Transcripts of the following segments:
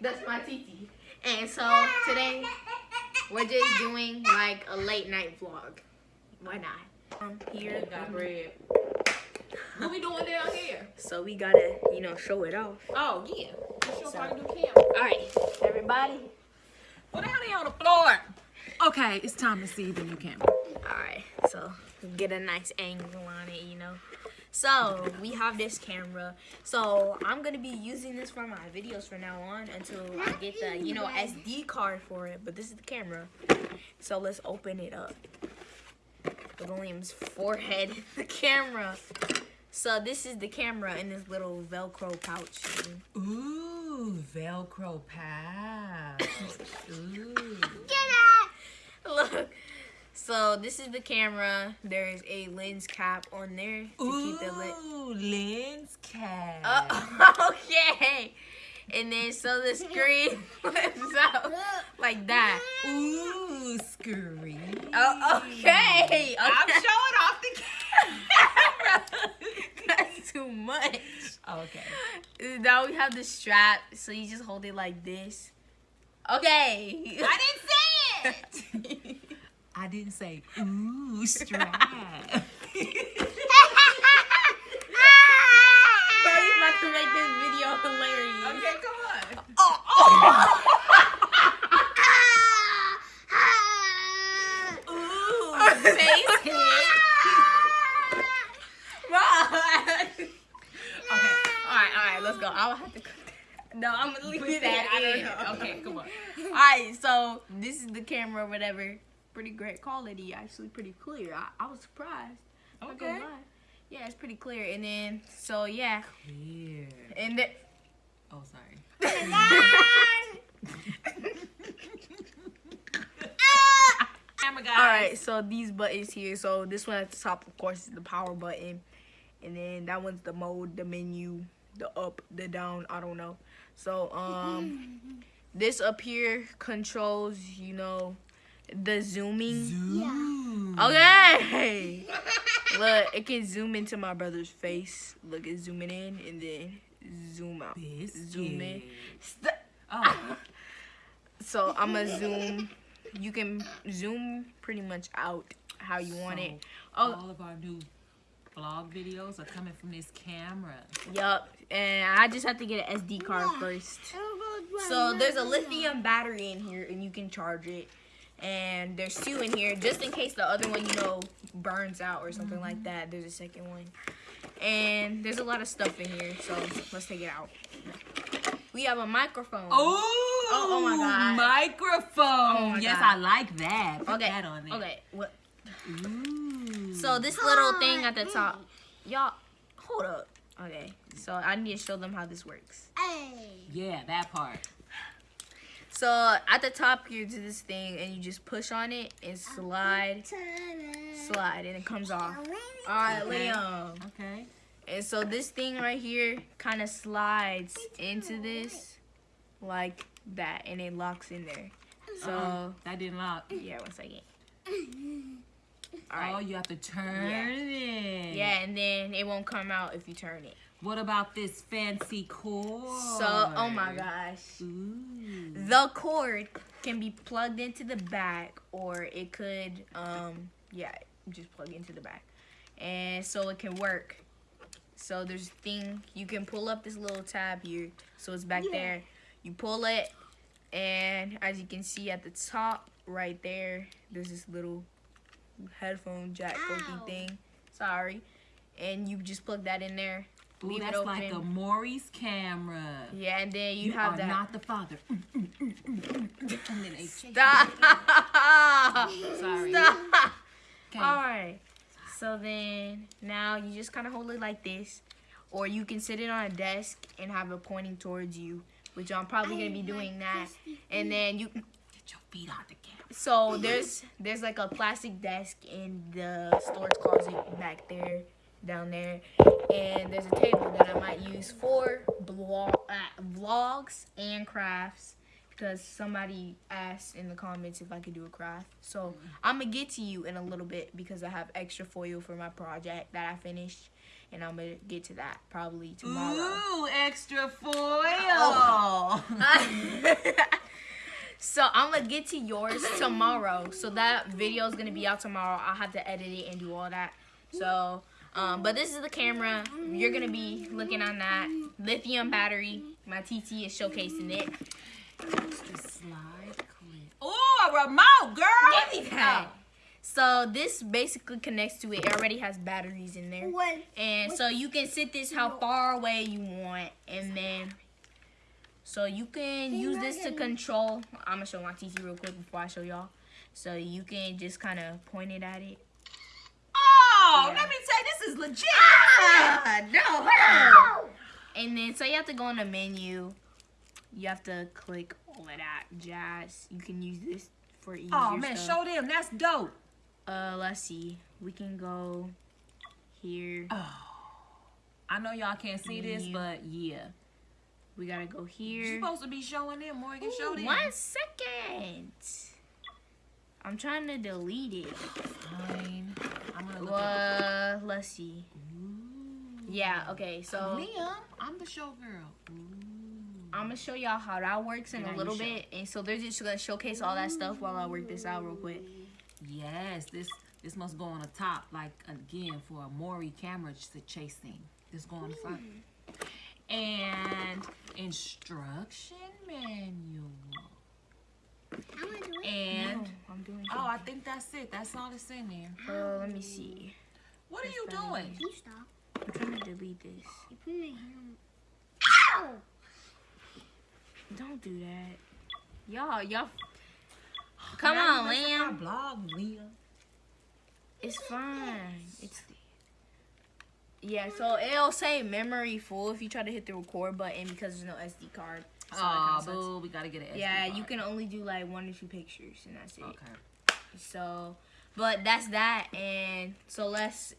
That's my Titi. And so today we're just doing like a late night vlog. Why not? Um, here. got bread. What we doing down here? So we gotta, you know, show it off. Oh yeah. Let's show So- how to do camera. All right, everybody. The hell they on the floor? Okay, it's time to see the new camera. All right, so get a nice angle on it, you know. So we have this camera. So I'm gonna be using this for my videos from now on until I get the, you know, SD card for it. But this is the camera. So let's open it up. William's forehead, the camera. So this is the camera in this little Velcro pouch. thing. Ooh, Velcro pouch. Ooh. Look. So this is the camera. There is a lens cap on there to keep the lens. Ooh, lens cap. Uh, okay. And then so the screen flips out like that. Ooh, screen. Oh, okay. okay. I'm showing off the camera. That's too much. okay. Now we have the strap, so you just hold it like this. Okay. I didn't say it. I didn't say ooh strap. Buddy's about to make this video hilarious. okay, come on. Oh, oh. Ooh, face hit. okay, all right, all right, let's go. I'll have to. No, I'm gonna leave Put it that at in. in. Okay, come on. All right, so this is the camera, whatever. Pretty great quality, actually, pretty clear. I, I was surprised. Okay. Yeah, it's pretty clear. And then, so yeah, Clear. and then. Oh, sorry. Camera guys. All right, so these buttons here. So this one at the top, of course, is the power button, and then that one's the mode, the menu, the up, the down. I don't know. So um, this up here controls, you know, the zooming. Zoom. Okay. Look, it can zoom into my brother's face. Look, it's zooming in and then zoom out. Zoom in. St- Oh, So I'm gonna zoom. You can zoom pretty much out how you want it. Oh, all of our new vlog videos are coming from this camera. yup. And I just have to get an SD card first. Oh, so there's a lithium battery in here, and you can charge it. And there's two in here, just in case the other one, you know, burns out or something like mm-hmm. that. There's a second one. And there's a lot of stuff in here, so let's take it out. We have a microphone. Oh, oh my God. Microphone. Oh my yes, God. I like that. Put Okay. that on there. Okay. What? Ooh. So this little thing at the top, y'all, hold up. Okay. So I need to show them how this works. Hey. yeah, that part. So at the top, you do this thing, and you just push on it and slide, slide, and it comes off. All right, Okay. Liam. Okay. And so this thing right here kind of slides into this like that, and it locks in there. So Uh-uh, that didn't lock. yeah, one second. All Oh, you have to turn it. Yeah, and then it won't come out if you turn it. What about this fancy cord? So, oh my gosh. Ooh. The cord can be plugged into the back or it could um yeah, just plug into the back. And so it can work. So there's a thing you can pull up this little tab here. So it's back there. You pull it and as you can see at the top right there, there's this little headphone jack thing. Sorry. And you just plug that in there. Ooh, Leave it that's like a open. Maurice camera. Yeah, and then you, You, have are that. not the father. Mm, mm, mm. And then they chase you. Stop. Sorry. Stop. Okay. All right. So then now you just kind of hold it like this, or you can sit it on a desk and have it pointing towards you, which I'm probably gonna be doing that. And then you. Get your feet out the camera. So there's there's like a plastic desk in the storage closet back there, down there, and there's a table that I might use for blog, uh, vlogs and crafts. because somebody asked in the comments if I could do a craft. So I'm gonna get to you in a little bit because I have extra foil for my project that I finished, and I'm gonna get to that probably tomorrow. Ooh, extra foil. Oh. so I'm gonna get to yours tomorrow. So that video is gonna be out tomorrow. I'll have to edit it and do all that. So, um, but this is the camera. You're gonna be looking on that lithium battery. My TT is showcasing it. Extra slide clip. Ooh, a remote, girl. Give me that. So this basically connects to it. It already has batteries in there. What? And so you can set this how far away you want. And then, so you can use this to control. I'm going to show my TT real quick before I show y'all. So you can just kind of point it at it. Oh, Yeah. let me say this is legit. Ah, no. And then, so you have to go on the menu. You have to click all of that jazz. You can use this for easier Oh man, stuff. show them. That's dope. Uh, let's see. We can go here. Oh. I know y'all can't see this, but yeah. We gotta go here. You're supposed to be showing them, Morgan. Show them. one second. I'm trying to delete it. Fine. Uh, let's see. Ooh. Yeah. Okay. So Liam, I'm the showgirl. I'm gonna show y'all how that works in a little bit, and so they're just gonna showcase all that stuff while I work this out real quick. Yes, this this must go on the top, like again for a Maury camera ch- chasing. This go on the front. And instruction manual. I'm gonna do it. And No, I'm doing. oh, I think that's it. That's all that's in there. Uh, let me see. What are you That's better. doing? You stop. I'm trying to delete this. You put my hand. Ow! Don't do that. Y'all, y'all. Come on, Lamb. Blog, Liam. It's fine. It's yeah. So it'll say memory full if you try to hit the record button because there's no SD card. So Oh, boo, we gotta get an SD Yeah, you can only do like one or two pictures and that's it. Okay. So, but that's that. And so let's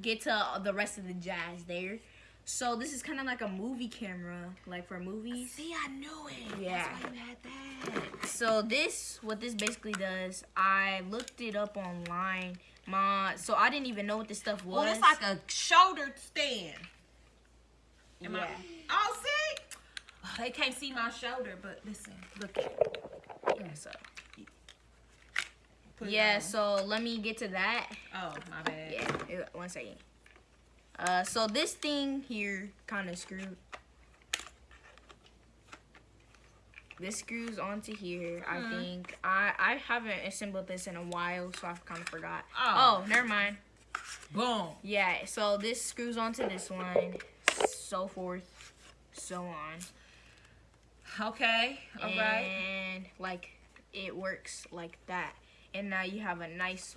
get to the rest of the jazz there. So this is kind of like a movie camera, like for movies. See, I knew it. Yeah. That's why you had that. So this, what this basically does, I looked it up online. My, so I didn't even know what this stuff oh, was. Well, it's like a shoulder stand. Am I- Yeah. Oh, see? They can't see my shoulder, but listen, look at it. Yeah, so yeah, so let me get to that. Oh, my bad. Yeah, one second. Uh, so this thing here kind of screwed. This screws onto here. I Hmm. think I I haven't assembled this in a while, so I've kind of forgot. Oh. oh, never mind. Boom. Yeah, so this screws onto this one, so forth, so on. Okay. All right. and like it works like that. And now you have a nice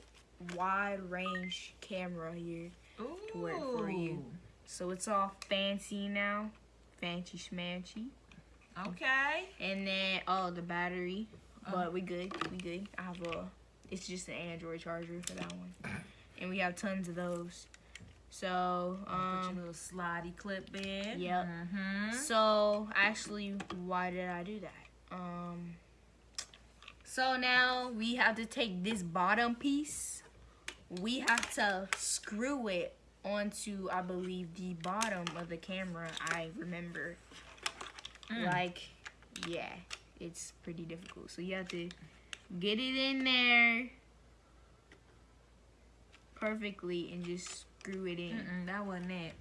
wide range camera here. Ooh. work for you. So it's all fancy now. Fancy schmancy. Okay. And then oh the battery. Uh-huh. But we good. We good. I have a it's just an Android charger for that one. And we have tons of those. So Put your um little slidey clip in. Yep. Mm-hmm. So actually, why did I do that? Um. So now we have to take this bottom piece. We have to screw it onto, I believe, the bottom of the camera. I remember. Mm. Like, yeah, it's pretty difficult. So you have to get it in there perfectly and just screw it in. Mm-mm, that wasn't it.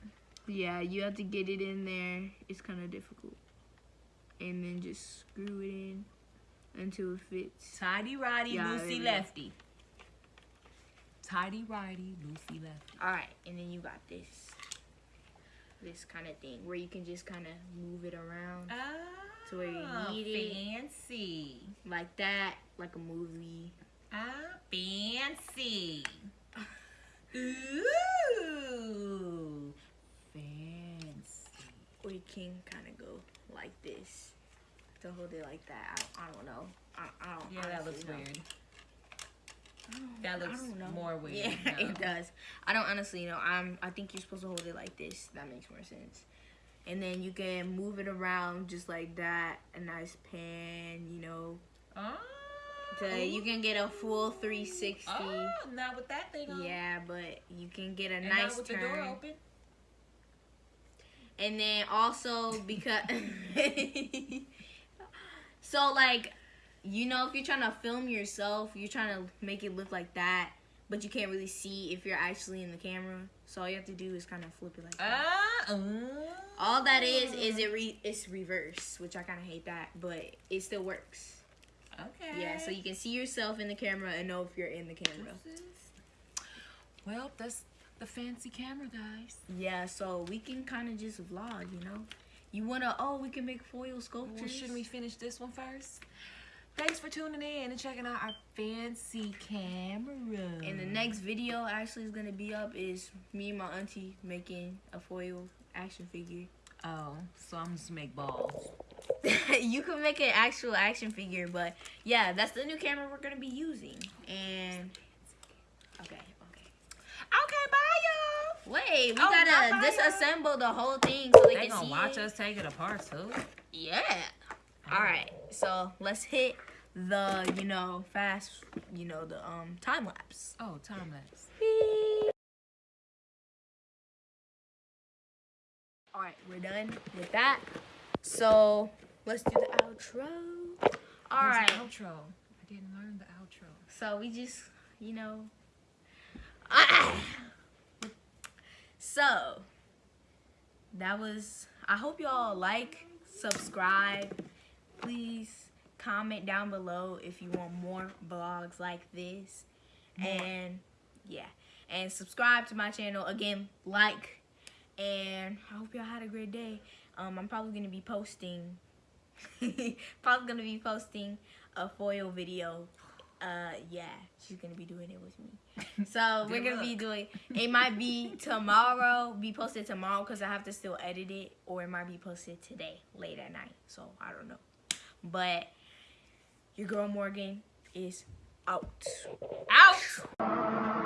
Yeah, you have to get it in there. It's kind of difficult. And then just screw it in until it fits. Tidy righty, Yeah, loosey lefty. Tidy righty, loosey lefty. All right, and then you got this this kind of thing where you can just kind of move it around Ah, To where you need it. fancy. like that, like a movie. Ah, fancy. Ooh, fancy. Or you can kind of go like this to hold it like that. I, I don't know. I, I don't. Yeah, that looks oh, know. weird. That looks more weird. Yeah, no. it does. I don't honestly know. I'm. I think you're supposed to hold it like this. That makes more sense. and then you can move it around just like that. A nice pan, you know. Oh. So you can get a full 360. Oh, not with that thing on. Yeah, but you can get a And nice turn. the door open. And then also because so like you know if you're trying to film yourself, you're trying to make it look like that, but you can't really see if you're actually in the camera. So all you have to do is kind of flip it like that. Ah. mm. all that is is it re- it's reverse, which I kind of hate that, but it still works. Okay. Yeah, so you can see yourself in the camera and know if you're in the camera. Well, that's the fancy camera, guys. Yeah, so we can kind of just vlog, you know. You wanna? Oh, we can make foil sculptures. Well, shouldn't we finish this one first? Thanks for tuning in and checking out our fancy camera. And the next video actually is gonna be up is me and my auntie making a foil action figure. Oh, so I'm just make balls. you can make an actual action figure, but yeah, that's the new camera we're gonna be using. And okay, okay. Okay, bye, y'all. Wait, we Oh, gotta disassemble the whole thing so they, They can gonna see watch it. us take it apart too. Yeah. All right. So let's hit the you know fast you know the um time lapse. Oh, time lapse. Beep. All right, we're done with that. So let's do the outro. All right. outro. I didn't learn the outro. So we just, you know. so that was. I hope y'all like, subscribe. Please comment down below if you want more vlogs like this. And yeah, and subscribe to my channel again. Like, and I hope y'all had a great day. Um, I'm probably gonna be posting. probably gonna be posting a foil video. Uh yeah she's gonna be doing it with me. So we're gonna be doing it might be tomorrow be posted tomorrow because i have to still edit it or it might be posted today late at night so i don't know. But your girl morgan is out. Out